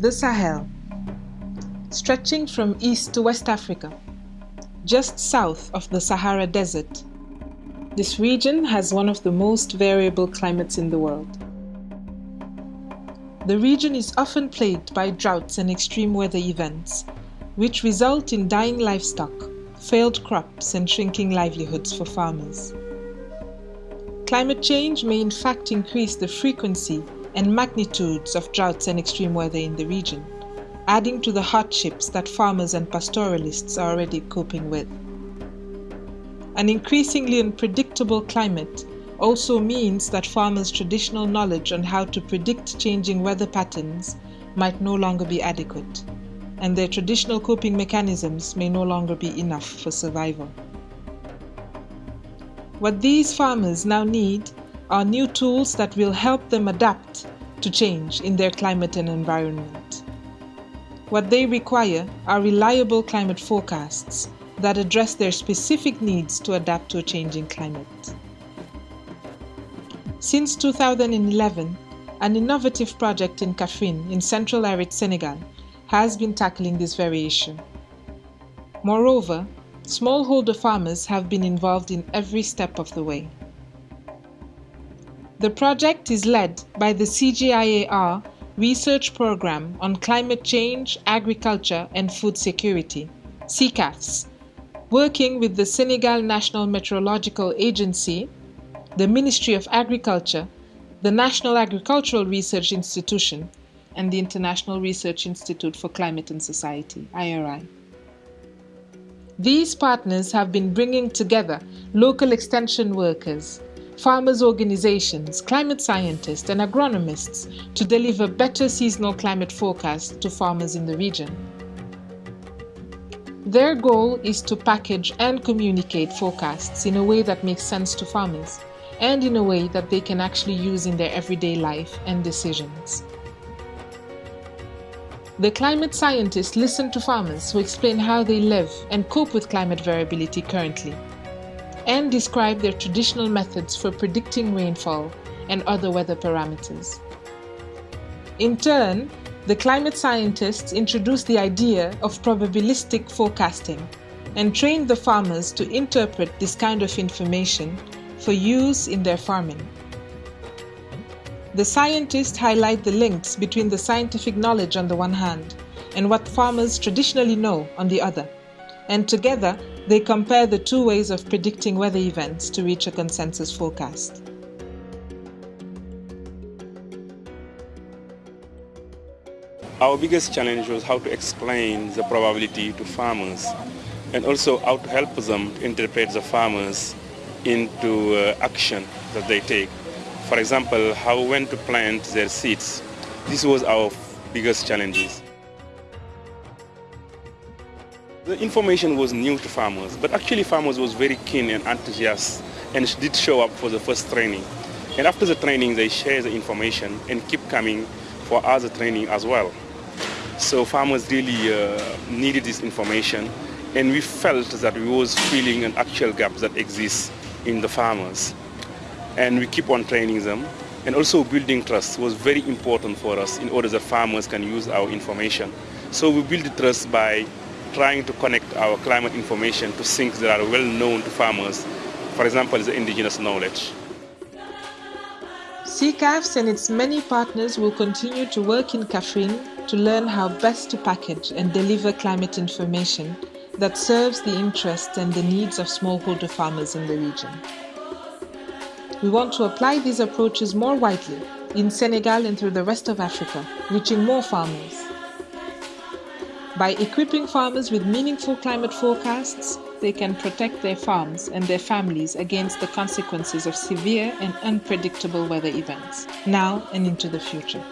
The Sahel, stretching from east to West Africa, just south of the Sahara Desert. This region has one of the most variable climates in the world. The region is often plagued by droughts and extreme weather events, which result in dying livestock, failed crops, and shrinking livelihoods for farmers. Climate change may in fact increase the frequency and magnitudes of droughts and extreme weather in the region, adding to the hardships that farmers and pastoralists are already coping with. An increasingly unpredictable climate also means that farmers' traditional knowledge on how to predict changing weather patterns might no longer be adequate, and their traditional coping mechanisms may no longer be enough for survival. What these farmers now need are new tools that will help them adapt to change in their climate and environment. What they require are reliable climate forecasts that address their specific needs to adapt to a changing climate. Since 2011, an innovative project in Kaffrine in central arid Senegal has been tackling this very issue. Moreover, smallholder farmers have been involved in every step of the way. The project is led by the CGIAR Research Program on Climate Change, Agriculture and Food Security, CCAFS, working with the Senegal National Meteorological Agency, the Ministry of Agriculture, the National Agricultural Research Institution, and the International Research Institute for Climate and Society, IRI. These partners have been bringing together local extension workers, farmers' organizations, climate scientists, and agronomists to deliver better seasonal climate forecasts to farmers in the region. Their goal is to package and communicate forecasts in a way that makes sense to farmers and in a way that they can actually use in their everyday life and decisions. The climate scientists listen to farmers who explain how they live and cope with climate variability currently and describe their traditional methods for predicting rainfall and other weather parameters. In turn, the climate scientists introduced the idea of probabilistic forecasting and trained the farmers to interpret this kind of information for use in their farming. The scientists highlight the links between the scientific knowledge on the one hand and what farmers traditionally know on the other, and together they compare the two ways of predicting weather events to reach a consensus forecast. Our biggest challenge was how to explain the probability to farmers and also how to help them interpret the farmers into uh, action that they take. For example, how when to plant their seeds. This was our biggest challenges. The information was new to farmers, but actually farmers was very keen and enthusiastic and did show up for the first training. And after the training, they share the information and keep coming for other training as well. So farmers really uh, needed this information and we felt that we was filling an actual gap that exists in the farmers. And we keep on training them. And also building trust was very important for us in order that farmers can use our information. So we build trust by trying to connect our climate information to things that are well known to farmers, for example, the indigenous knowledge. CCAFS and its many partners will continue to work in Kaffrine to learn how best to package and deliver climate information that serves the interests and the needs of smallholder farmers in the region. We want to apply these approaches more widely in Senegal and through the rest of Africa, reaching more farmers. By equipping farmers with meaningful climate forecasts, they can protect their farms and their families against the consequences of severe and unpredictable weather events, now and into the future.